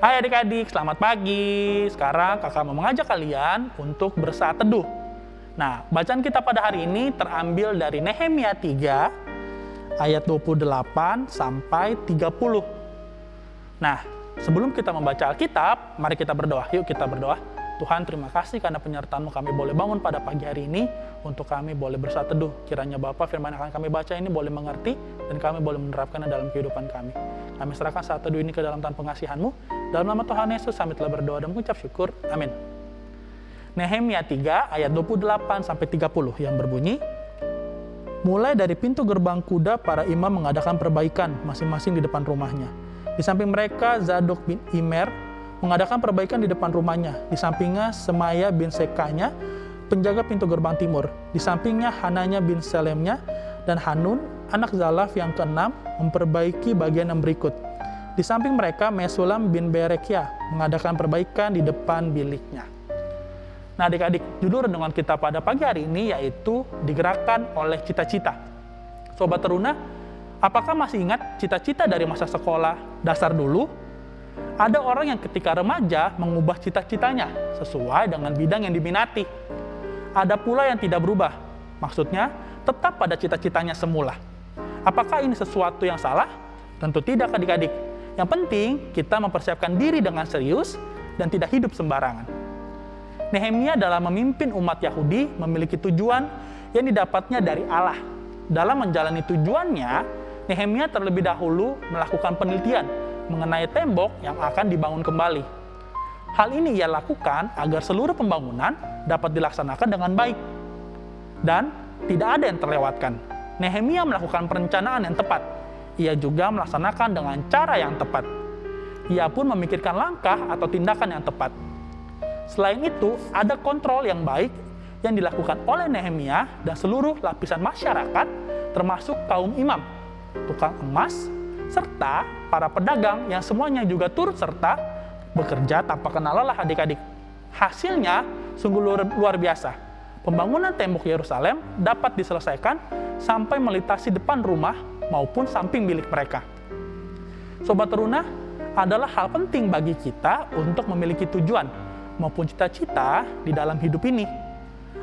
Hai adik-adik, selamat pagi. Sekarang kakak mau mengajak kalian untuk bersaat teduh. Nah, bacaan kita pada hari ini terambil dari Nehemia 3 ayat 28 sampai 30. Nah, sebelum kita membaca Alkitab, mari kita berdoa. Yuk kita berdoa. Tuhan terima kasih karena penyertaanmu kami boleh bangun pada pagi hari ini untuk kami boleh bersaat teduh. Kiranya Bapak firman yang akan kami baca ini boleh mengerti dan kami boleh menerapkannya dalam kehidupan kami. Kami serahkan saat teduh ini ke dalam tangan pengasihanmu. Dalam nama Tuhan Yesus kami telah berdoa dan mengucap syukur. Amin. Nehemia 3 ayat 28 sampai 30 yang berbunyi, Mulai dari pintu gerbang kuda, para imam mengadakan perbaikan masing-masing di depan rumahnya. Di samping mereka, Zadok bin Imer mengadakan perbaikan di depan rumahnya. Di sampingnya Semaya bin Sekanya, penjaga pintu gerbang timur. Di sampingnya Hananya bin Selemnya dan Hanun, anak Zalaf yang keenam, memperbaiki bagian yang berikut. Di samping mereka, Mesulam bin Berekia mengadakan perbaikan di depan biliknya. Nah adik-adik, judul renungan kita pada pagi hari ini yaitu digerakkan oleh cita-cita. Sobat Teruna, apakah masih ingat cita-cita dari masa sekolah dasar dulu ada orang yang ketika remaja mengubah cita-citanya sesuai dengan bidang yang diminati. Ada pula yang tidak berubah, maksudnya tetap pada cita-citanya semula. Apakah ini sesuatu yang salah? Tentu tidak adik-adik. Yang penting kita mempersiapkan diri dengan serius dan tidak hidup sembarangan. Nehemia dalam memimpin umat Yahudi memiliki tujuan yang didapatnya dari Allah. Dalam menjalani tujuannya, Nehemia terlebih dahulu melakukan penelitian mengenai tembok yang akan dibangun kembali. Hal ini ia lakukan agar seluruh pembangunan dapat dilaksanakan dengan baik. Dan tidak ada yang terlewatkan. Nehemia melakukan perencanaan yang tepat. Ia juga melaksanakan dengan cara yang tepat. Ia pun memikirkan langkah atau tindakan yang tepat. Selain itu, ada kontrol yang baik yang dilakukan oleh Nehemia dan seluruh lapisan masyarakat, termasuk kaum imam, tukang emas, serta para pedagang yang semuanya juga turut serta bekerja tanpa kenal lelah adik-adik. Hasilnya sungguh luar, luar biasa. Pembangunan tembok Yerusalem dapat diselesaikan sampai melintasi depan rumah maupun samping milik mereka. Sobat Teruna, adalah hal penting bagi kita untuk memiliki tujuan maupun cita-cita di dalam hidup ini.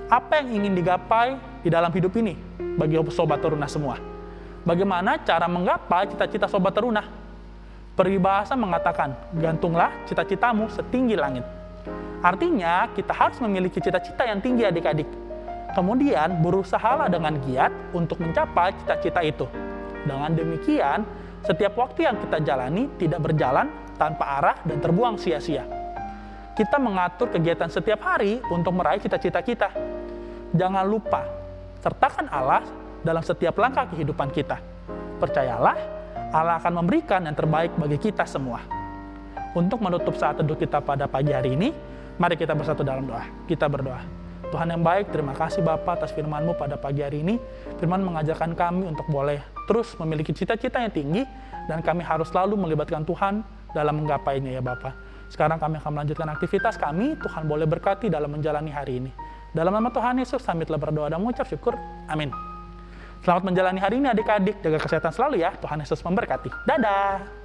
Apa yang ingin digapai di dalam hidup ini bagi Sobat Teruna semua? Bagaimana cara menggapai cita-cita sobat teruna? Peribahasa mengatakan, gantunglah cita-citamu setinggi langit. Artinya, kita harus memiliki cita-cita yang tinggi adik-adik. Kemudian, berusahalah dengan giat untuk mencapai cita-cita itu. Dengan demikian, setiap waktu yang kita jalani tidak berjalan tanpa arah dan terbuang sia-sia. Kita mengatur kegiatan setiap hari untuk meraih cita-cita kita. Jangan lupa, sertakan Allah dalam setiap langkah kehidupan kita. Percayalah, Allah akan memberikan yang terbaik bagi kita semua. Untuk menutup saat teduh kita pada pagi hari ini, mari kita bersatu dalam doa. Kita berdoa. Tuhan yang baik, terima kasih Bapak atas firman-Mu pada pagi hari ini. Firman mengajarkan kami untuk boleh terus memiliki cita-cita yang tinggi, dan kami harus selalu melibatkan Tuhan dalam menggapainya ya Bapak. Sekarang kami akan melanjutkan aktivitas kami, Tuhan boleh berkati dalam menjalani hari ini. Dalam nama Tuhan Yesus, kami telah berdoa dan mengucap syukur. Amin. Selamat menjalani hari ini adik-adik. Jaga kesehatan selalu ya. Tuhan Yesus memberkati. Dadah.